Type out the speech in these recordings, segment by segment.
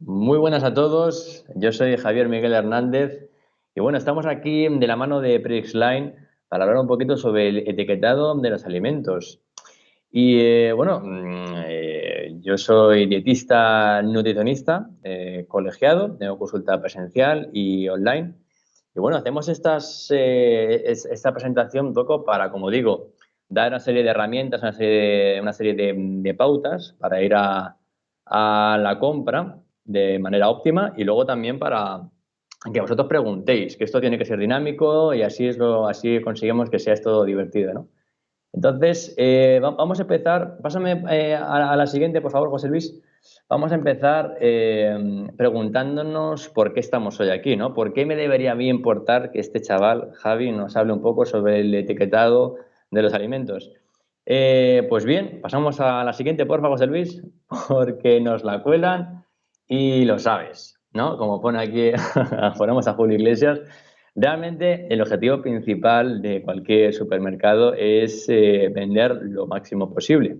Muy buenas a todos, yo soy Javier Miguel Hernández y bueno, estamos aquí de la mano de Prixline para hablar un poquito sobre el etiquetado de los alimentos. Y eh, bueno, mm, eh, yo soy dietista nutricionista, eh, colegiado, tengo consulta presencial y online. Y bueno, hacemos esta presentación un poco para, como digo, dar una serie de herramientas, una serie de, pautas para ir a la compra de manera óptima y luego también para que vosotros preguntéis, que esto tiene que ser dinámico y así, es lo, así conseguimos que sea esto divertido, ¿no? Entonces, eh, vamos a empezar, pásame eh, a, la siguiente, por favor, José Luis. Vamos a empezar eh, preguntándonos por qué estamos hoy aquí, ¿no? ¿Por qué me debería a mí importar que este chaval, Javi, nos hable un poco sobre el etiquetado de los alimentos? pues bien, pasamos a la siguiente, por favor, José Luis, porque nos la cuelan y lo sabes, ¿no? Como pone aquí, ponemos a Julio Iglesias, realmente el objetivo principal de cualquier supermercado es eh, vender lo máximo posible.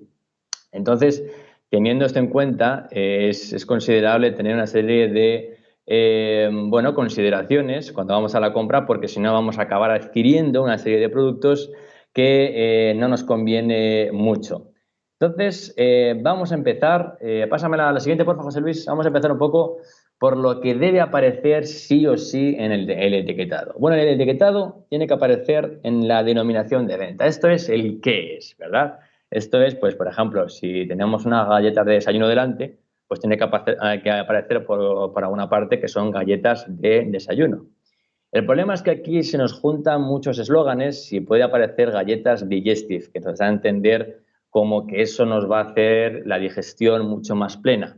Entonces, teniendo esto en cuenta, es, considerable tener una serie de eh, bueno, consideraciones cuando vamos a la compra, porque si no vamos a acabar adquiriendo una serie de productos que eh, no nos conviene mucho. Entonces, eh, vamos a empezar, eh, pásamela a la siguiente, por favor, José Luis, vamos a empezar un poco por lo que debe aparecer sí o sí en el, etiquetado. Bueno, el etiquetado tiene que aparecer en la denominación de venta. Esto es el qué es, ¿verdad? Esto es, pues, por ejemplo, si tenemos unas galletas de desayuno delante, pues tiene que aparecer, por, por alguna parte que son galletas de desayuno. El problema es que aquí se nos juntan muchos eslóganes y puede aparecer galletas digestive, que nos da a entender como que eso nos va a hacer la digestión mucho más plena.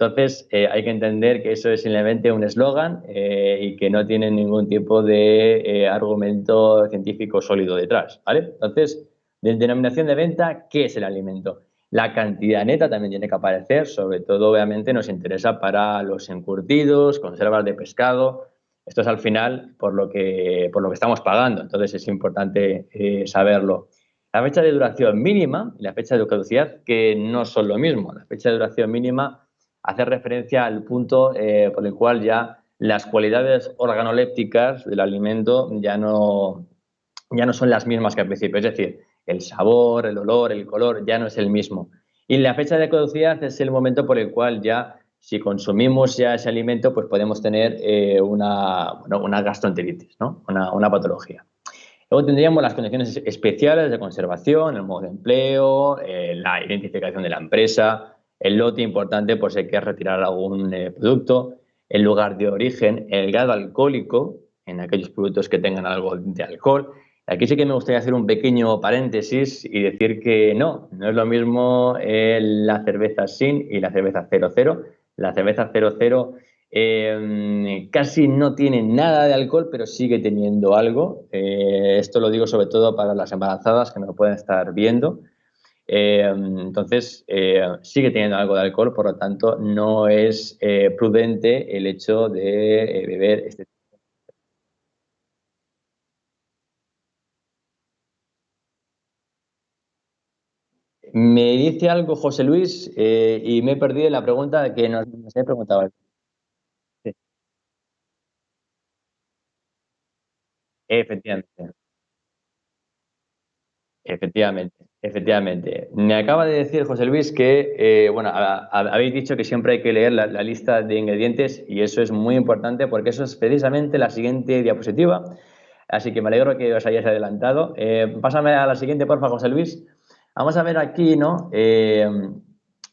Entonces, eh, hay que entender que eso es simplemente un eslogan eh, y que no tiene ningún tipo de eh, argumento científico sólido detrás, ¿vale? Entonces, de denominación de venta, ¿qué es el alimento? La cantidad neta también tiene que aparecer, sobre todo, obviamente, nos interesa para los encurtidos, conservas de pescado. Esto es al final por lo que, por lo que estamos pagando, entonces es importante saberlo la fecha de duración mínima y la fecha de caducidad, que no son lo mismo. La fecha de duración mínima hace referencia al punto eh, por el cual ya las cualidades organolépticas del alimento ya no, ya no son las mismas que al principio. Es decir, el sabor, el olor, el color ya no es el mismo. Y la fecha de caducidad es el momento por el cual ya, si consumimos ya ese alimento, pues podemos tener eh, una, una gastroenteritis, ¿no? una, una patología. Luego tendríamos las condiciones especiales de conservación, el modo de empleo, eh, la identificación de la empresa, el lote importante por si que retirar algún eh, producto, el lugar de origen, el grado alcohólico en aquellos productos que tengan algo de alcohol. Aquí sí que me gustaría hacer un pequeño paréntesis y decir que no, no es lo mismo eh, la cerveza sin y la cerveza 00. La cerveza 00 Em, casi no tiene nada de alcohol, pero sigue teniendo algo. Eh, esto lo digo sobre todo para las embarazadas que no lo pueden estar viendo. Em, entonces, eh, sigue teniendo algo de alcohol, por lo tanto, no es eh, prudente el hecho de beber este Me dice algo José Luis y me he perdido la pregunta que nos, nos he preguntado. Efectivamente. Efectivamente, efectivamente. Me acaba de decir José Luis que, eh, bueno, habéis dicho que siempre hay que leer la, lista de ingredientes y eso es muy importante porque eso es precisamente la siguiente diapositiva. Así que me alegro que os hayáis adelantado. Eh, pásame a la siguiente, por favor, José Luis. Vamos a ver aquí, ¿no? Eh,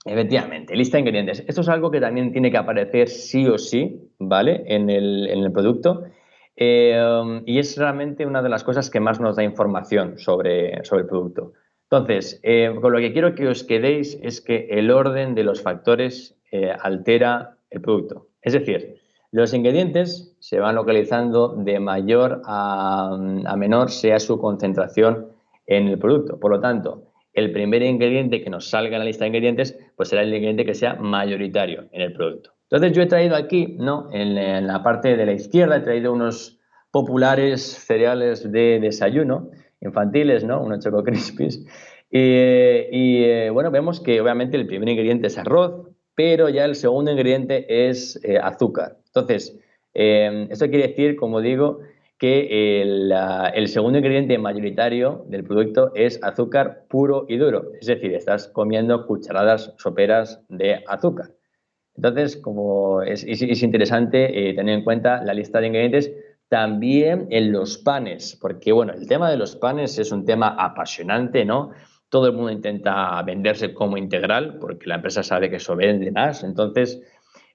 efectivamente, lista de ingredientes. Esto es algo que también tiene que aparecer sí o sí, ¿vale? En el, en el producto. Eh, y es realmente una de las cosas que más nos da información sobre, sobre el producto. Entonces, eh, con lo que quiero que os quedéis es que el orden de los factores eh, altera el producto. Es decir, los ingredientes se van localizando de mayor a, a menor sea su concentración en el producto. Por lo tanto, el primer ingrediente que nos salga en la lista de ingredientes, pues será el ingrediente que sea mayoritario en el producto. Entonces yo he traído aquí, ¿no? En, la parte de la izquierda he traído unos populares cereales de desayuno infantiles, ¿no? Unos Choco Crispies. Y, eh, bueno, vemos que obviamente el primer ingrediente es arroz, pero ya el segundo ingrediente es eh, azúcar. Entonces, eh, esto quiere decir, como digo, que el, segundo ingrediente mayoritario del producto es azúcar puro y duro. Es decir, estás comiendo cucharadas soperas de azúcar. Entonces, como es, interesante eh, tener en cuenta la lista de ingredientes también en los panes, porque bueno, el tema de los panes es un tema apasionante, ¿no? Todo el mundo intenta venderse como integral, porque la empresa sabe que eso vende más. Entonces,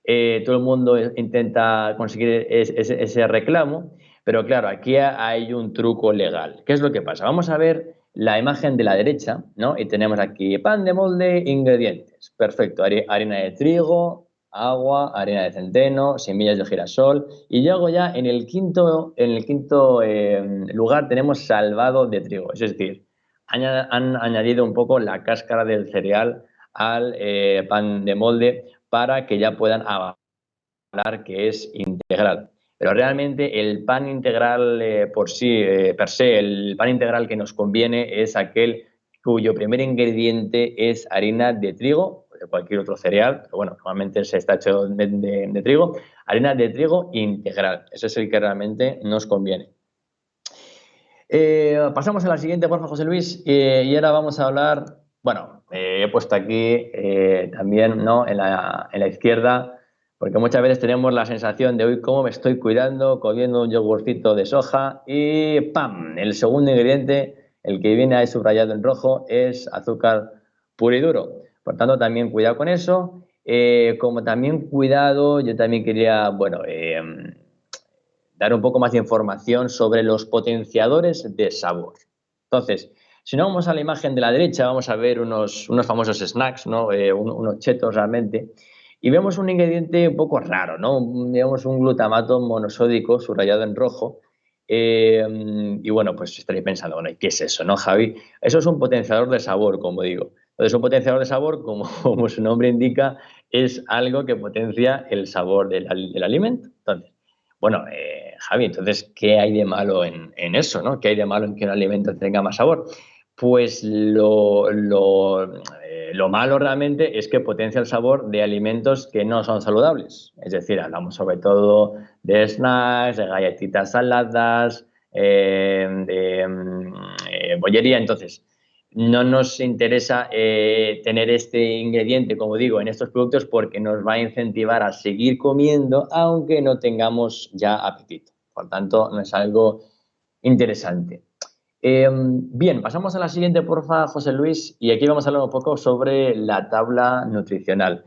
eh, todo el mundo intenta conseguir ese reclamo pero claro, aquí hay un truco legal. ¿Qué es lo que pasa? Vamos a ver la imagen de la derecha, ¿no? Y tenemos aquí pan de molde, ingredientes. Perfecto, harina de trigo, agua, harina de centeno, semillas de girasol. Y luego ya en el quinto, en el quinto em, lugar tenemos salvado de trigo. Es decir, han, añadido un poco la cáscara del cereal al eh, pan de molde para que ya puedan hablar que es integral. Pero realmente el pan integral eh, por sí, eh, per se, el pan integral que nos conviene es aquel cuyo primer ingrediente es harina de trigo de cualquier otro cereal, pero bueno, normalmente se está hecho de, trigo, harina de trigo integral. Ese es el que realmente nos conviene. Eh, pasamos a la siguiente, por favor, José Luis, y ahora vamos a hablar, bueno, he puesto aquí también ¿no? en, la, en la izquierda porque muchas veces tenemos la sensación de hoy cómo me estoy cuidando, comiendo un yogurcito de soja y ¡pam! El segundo ingrediente, el que viene ahí subrayado en rojo, es azúcar puro y duro. Por tanto, también cuidado con eso. Eh, como también cuidado, yo también quería, bueno, eh, dar un poco más de información sobre los potenciadores de sabor. Entonces, si no vamos a la imagen de la derecha, vamos a ver unos, unos famosos snacks, ¿no? Eh, unos chetos realmente. Y vemos un ingrediente un poco raro, ¿no? Vemos un glutamato monosódico subrayado en rojo. Eh, y bueno, pues estaréis pensando, bueno, ¿qué es eso, no, Javi? Eso es un potenciador de sabor, como digo. Entonces, un potenciador de sabor, como, su nombre indica, es algo que potencia el sabor del, alimento. Entonces, bueno, eh, Javi, entonces, ¿qué hay de malo en, eso, no? ¿Qué hay de malo en que un alimento tenga más sabor? Pues lo, eh, lo, malo realmente es que potencia el sabor de alimentos que no son saludables. Es decir, hablamos sobre todo de snacks, de galletitas saladas, eh, de mm, eh, bollería. Entonces, no nos interesa tener este ingrediente, como digo, en estos productos porque nos va a incentivar a seguir comiendo aunque no tengamos ya apetito. Por tanto, no es algo interesante. Em, bien, pasamos a la siguiente, porfa, José Luis, y aquí vamos a hablar un poco sobre la tabla nutricional,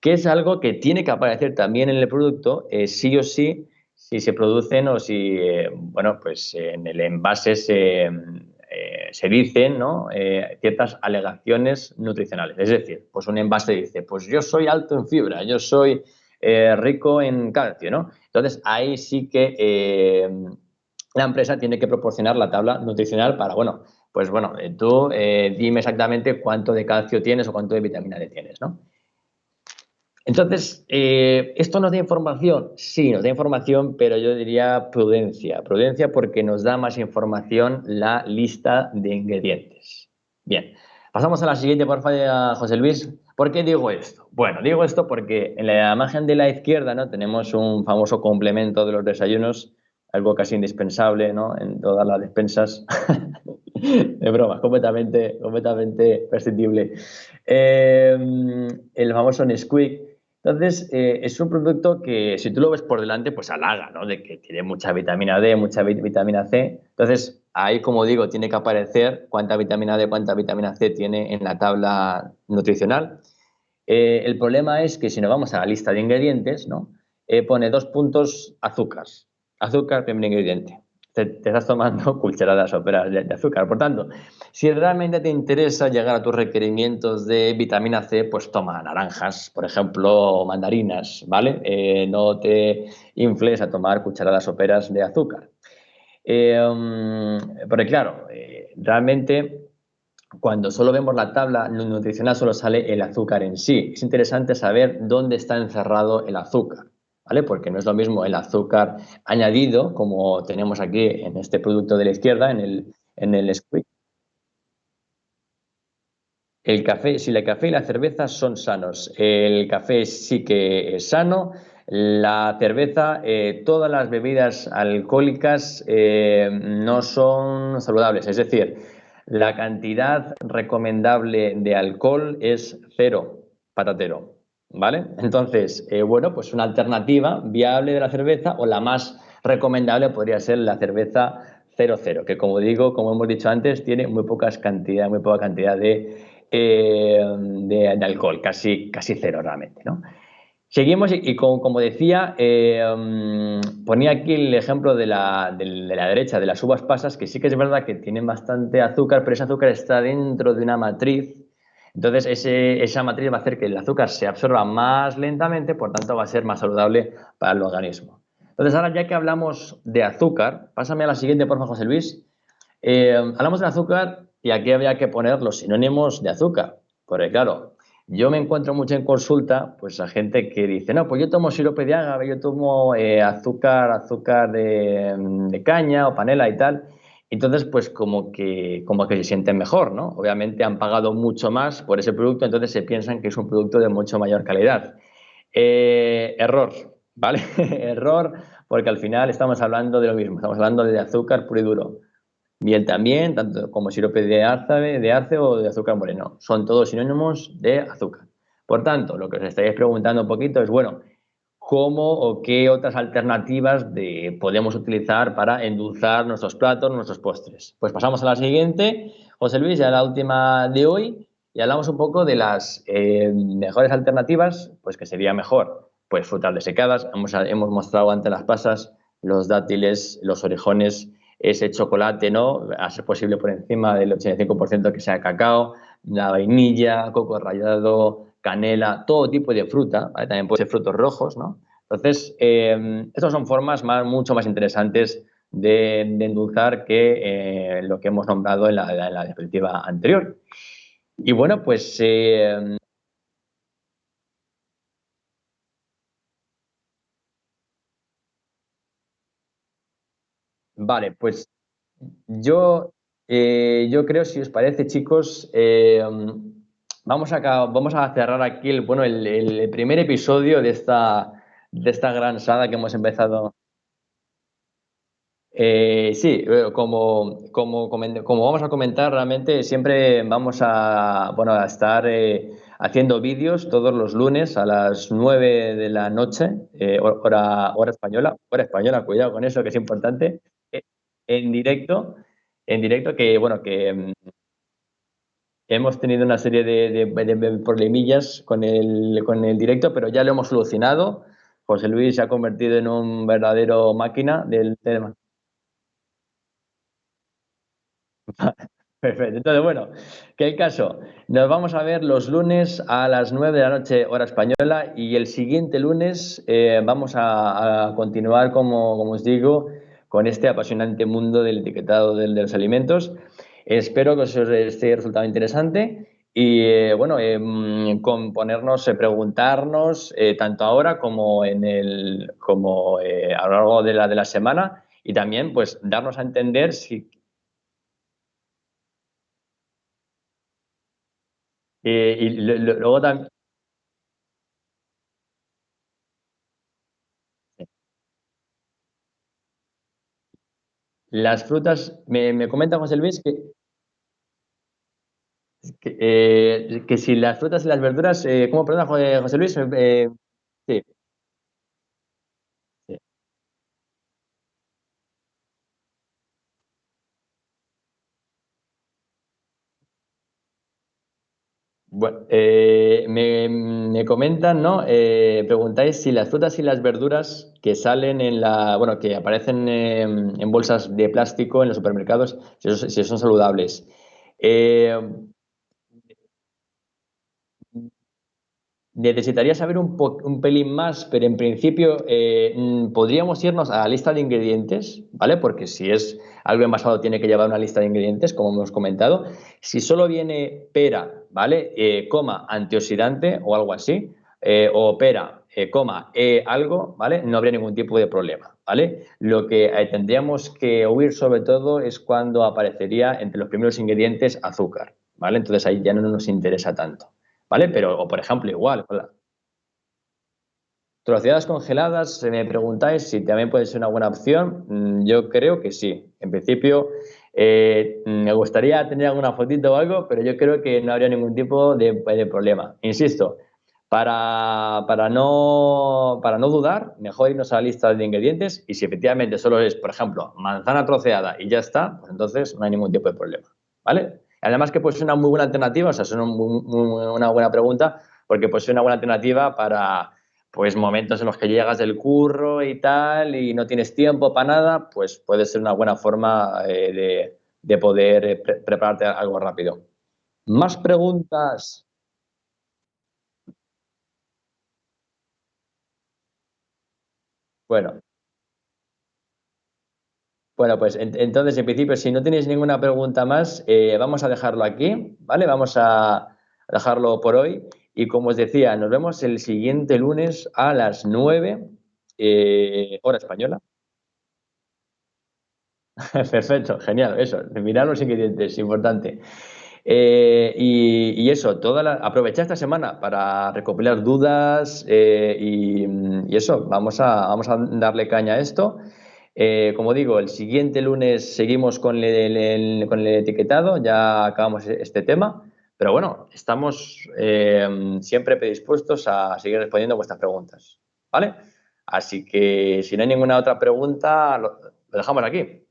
que es algo que tiene que aparecer también en el producto, eh, sí o sí, si se producen o si, eh, bueno, pues en el envase se, eh, se dicen ¿no? ciertas alegaciones nutricionales. Es decir, pues un envase dice, pues yo soy alto en fibra, yo soy rico en calcio, ¿no? Entonces ahí sí que la empresa tiene que proporcionar la tabla nutricional para, bueno, pues bueno, eh, tú eh, dime exactamente cuánto de calcio tienes o cuánto de vitamina D tienes, ¿no? Entonces, eh, ¿esto nos da información? Sí, nos da información, pero yo diría prudencia. Prudencia porque nos da más información la lista de ingredientes. Bien, pasamos a la siguiente, por favor, José Luis. ¿Por qué digo esto? Bueno, digo esto porque en la imagen de la izquierda ¿no? tenemos un famoso complemento de los desayunos algo casi indispensable ¿no? en todas las despensas. de broma, completamente, completamente prescindible. Eh, el famoso Nesquik. Entonces, eh, es un producto que si tú lo ves por delante, pues halaga, ¿no? De que tiene mucha vitamina D, mucha vitamina C. Entonces, ahí, como digo, tiene que aparecer cuánta vitamina D, cuánta vitamina C tiene en la tabla nutricional. Eh, el problema es que si nos vamos a la lista de ingredientes, ¿no? pone dos puntos azúcar azúcar, primer ingrediente. Te, estás tomando cucharadas soperas de, de, azúcar. Por tanto, si realmente te interesa llegar a tus requerimientos de vitamina C, pues toma naranjas, por ejemplo, mandarinas, ¿vale? Eh, no te infles a tomar cucharadas soperas de azúcar. Eh, porque claro, eh, realmente cuando solo vemos la tabla nutricional solo sale el azúcar en sí. Es interesante saber dónde está encerrado el azúcar. ¿Vale? Porque no es lo mismo el azúcar añadido, como tenemos aquí en este producto de la izquierda, en el, en el. El café, si el café y la cerveza son sanos. El café sí que es sano. La cerveza, eh, todas las bebidas alcohólicas eh, no son saludables. Es decir, la cantidad recomendable de alcohol es cero, patatero. ¿Vale? Entonces, eh, bueno, pues una alternativa viable de la cerveza o la más recomendable podría ser la cerveza 00, que como digo, como hemos dicho antes, tiene muy pocas cantidad, muy poca cantidad de eh, de, alcohol, casi, casi cero realmente. ¿no? Seguimos y, como, decía, eh, ponía aquí el ejemplo de la, de la, derecha, de las uvas pasas, que sí que es verdad que tienen bastante azúcar, pero ese azúcar está dentro de una matriz. Entonces, esa matriz va a hacer que el azúcar se absorba más lentamente, por tanto, va a ser más saludable para el organismo. Entonces, ahora ya que hablamos de azúcar, pásame a la siguiente, por favor, José Luis. Eh, hablamos de azúcar y aquí había que poner los sinónimos de azúcar. Porque claro, yo me encuentro mucho en consulta, pues a gente que dice, no, pues yo tomo sirope de agave, yo tomo eh, azúcar, azúcar de, caña o panela y tal. Entonces, pues como que, como que se sienten mejor, ¿no? Obviamente han pagado mucho más por ese producto, entonces se piensan que es un producto de mucho mayor calidad. Eh, error, ¿vale? error, porque al final estamos hablando de lo mismo, estamos hablando de azúcar puro y duro. Miel también, tanto como sirope de arce, de arce o de azúcar moreno. Son todos sinónimos de azúcar. Por tanto, lo que os estáis preguntando un poquito es, bueno, ¿cómo o qué otras alternativas de, podemos utilizar para endulzar nuestros platos, nuestros postres? Pues pasamos a la siguiente, José Luis, ya la última de hoy, y hablamos un poco de las eh, mejores alternativas, pues que sería mejor, pues frutas desecadas. Hemos, hemos mostrado ante las pasas los dátiles, los orejones, ese chocolate, ¿no? A ser posible por encima del 85% que sea cacao, la vainilla, coco rallado, canela, todo tipo de fruta, también puede ser frutos rojos, ¿no? Entonces, eh, estas son formas más, mucho más interesantes de, endulzar que eh, lo que hemos nombrado en la, en anterior. Y bueno, pues eh, Vale, pues yo, yo creo, si os parece, chicos, vamos, a, vamos a cerrar aquí el, bueno, el, primer episodio de esta, de esta gran saga que hemos empezado. Eh, sí, como, como, como, vamos a comentar, realmente siempre vamos a, estar haciendo vídeos todos los lunes a las 9 de la noche, hora, hora española, hora española, cuidado con eso que es importante en directo, en directo que, bueno, que mm, hemos tenido una serie de, problemillas con el, con el directo, pero ya lo hemos solucionado. José Luis se ha convertido en un verdadero máquina del tema. Perfecto. Entonces, bueno, que el caso, nos vamos a ver los lunes a las 9 de la noche, hora española, y el siguiente lunes eh, vamos a, continuar, como, como os digo, con este apasionante mundo del etiquetado de, los alimentos. Espero que os esté resultado interesante y eh, bueno, eh, con ponernos, eh, preguntarnos tanto ahora como en el como a lo largo de la de la semana y también pues darnos a entender si y luego también Las frutas, me, me comenta José Luis que, que, eh, que, si las frutas y las verduras, eh, ¿cómo perdona José Luis? Eh, sí, sí. Bueno, eh, me, comentan, ¿no? Eh, preguntáis si las frutas y las verduras que salen en la, bueno, que aparecen en bolsas de plástico en los supermercados, si, son saludables. Necesitaría saber un, pelín más, pero en principio eh, mm, podríamos irnos a la lista de ingredientes, ¿vale? Porque si es algo envasado tiene que llevar una lista de ingredientes, como hemos comentado. Si solo viene pera, ¿vale? Eh, coma, antioxidante o algo así, eh, o pera, coma, algo, ¿vale? No habría ningún tipo de problema, ¿vale? Lo que tendríamos que huir sobre todo es cuando aparecería entre los primeros ingredientes azúcar, ¿vale? Entonces ahí ya no nos interesa tanto, ¿vale? Pero, o por ejemplo, igual, hola. Troceadas congeladas, si me preguntáis si también puede ser una buena opción, mm, yo creo que sí. En principio, eh, me gustaría tener alguna fotito o algo, pero yo creo que no habría ningún tipo de, de problema. Insisto, para, para, no, para no dudar, mejor irnos a la lista de ingredientes y si efectivamente solo es, por ejemplo, manzana troceada y ya está, pues entonces no hay ningún tipo de problema, ¿vale? Además que puede ser una muy buena alternativa, o sea, es una, buena pregunta, porque puede ser una buena alternativa para pues momentos en los que llegas del curro y tal y no tienes tiempo para nada, pues puede ser una buena forma eh, de, de, poder eh, pre prepararte algo rápido. ¿Más preguntas? Bueno. Bueno, pues en entonces, en principio, si no tenéis ninguna pregunta más, eh, vamos a dejarlo aquí, ¿vale? Vamos a dejarlo por hoy. Y como os decía, nos vemos el siguiente lunes a las 9, eh, hora española. Perfecto, genial, eso, mirar los ingredientes, importante. Eh, y, eso, toda la, aprovechar esta semana para recopilar dudas y, y, eso, vamos a, vamos a darle caña a esto. Eh, como digo, el siguiente lunes seguimos con el, etiquetado, ya acabamos este tema. Pero bueno, estamos eh, siempre predispuestos a seguir respondiendo vuestras preguntas, ¿vale? Así que si no hay ninguna otra pregunta, lo dejamos aquí.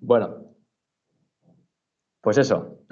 Bueno, pues eso.